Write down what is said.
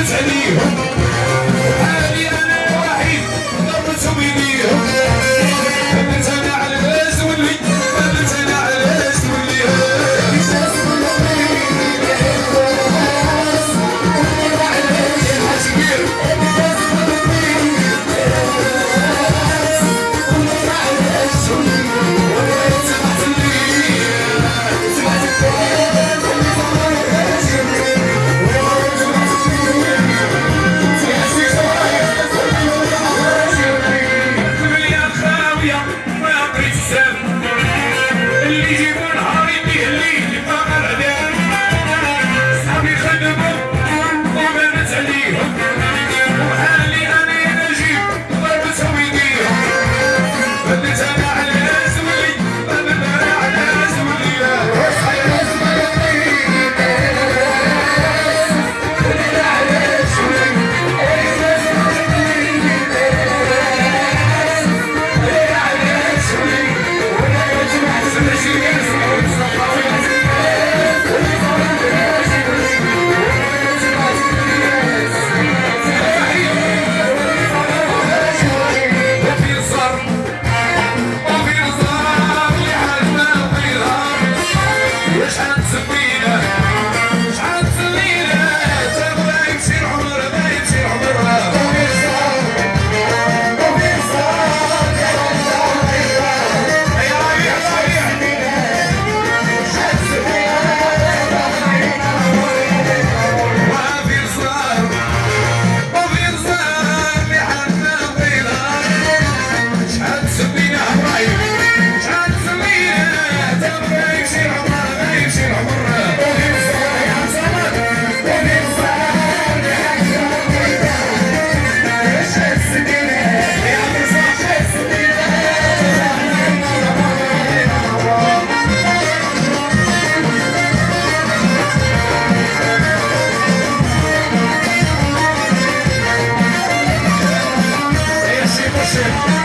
Anthony. Thank you.